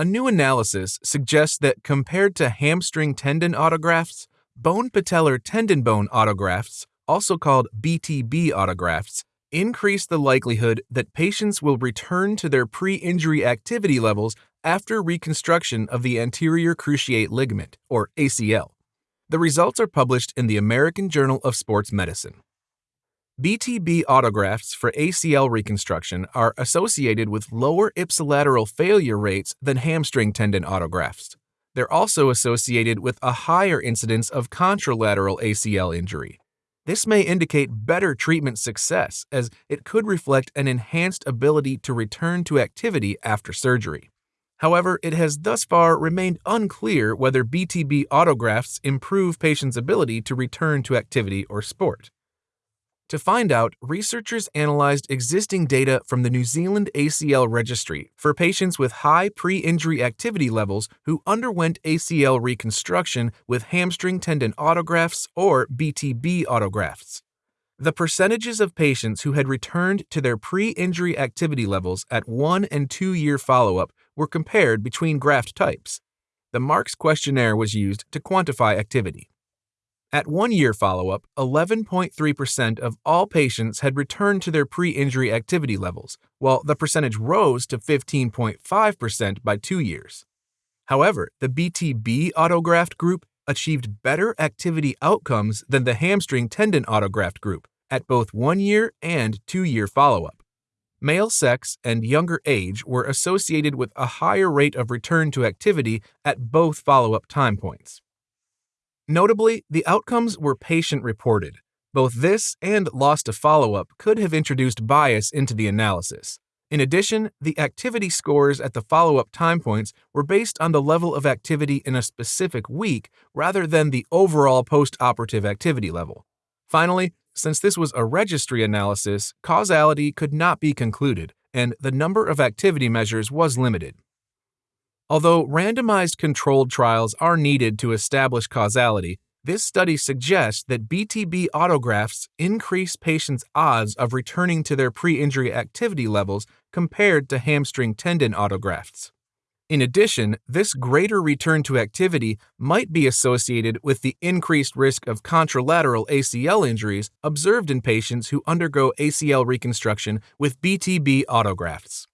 A new analysis suggests that compared to hamstring tendon autografts, bone patellar tendon bone autografts, also called BTB autografts, increase the likelihood that patients will return to their pre injury activity levels after reconstruction of the anterior cruciate ligament, or ACL. The results are published in the American Journal of Sports Medicine. BTB autografts for ACL reconstruction are associated with lower ipsilateral failure rates than hamstring tendon autografts. They're also associated with a higher incidence of contralateral ACL injury. This may indicate better treatment success, as it could reflect an enhanced ability to return to activity after surgery. However, it has thus far remained unclear whether BTB autografts improve patients' ability to return to activity or sport. To find out, researchers analyzed existing data from the New Zealand ACL Registry for patients with high pre injury activity levels who underwent ACL reconstruction with hamstring tendon autografts or BTB autografts. The percentages of patients who had returned to their pre injury activity levels at one and two year follow up were compared between graft types. The Marx questionnaire was used to quantify activity. At one year follow up, 11.3% of all patients had returned to their pre injury activity levels, while the percentage rose to 15.5% by two years. However, the BTB autograft group achieved better activity outcomes than the hamstring tendon autograft group at both one year and two year follow up. Male sex and younger age were associated with a higher rate of return to activity at both follow up time points. Notably, the outcomes were patient reported. Both this and loss to follow up could have introduced bias into the analysis. In addition, the activity scores at the follow up time points were based on the level of activity in a specific week rather than the overall post operative activity level. Finally, since this was a registry analysis, causality could not be concluded, and the number of activity measures was limited. Although randomized controlled trials are needed to establish causality, this study suggests that BTB autografts increase patients' odds of returning to their pre injury activity levels compared to hamstring tendon autografts. In addition, this greater return to activity might be associated with the increased risk of contralateral ACL injuries observed in patients who undergo ACL reconstruction with BTB autografts.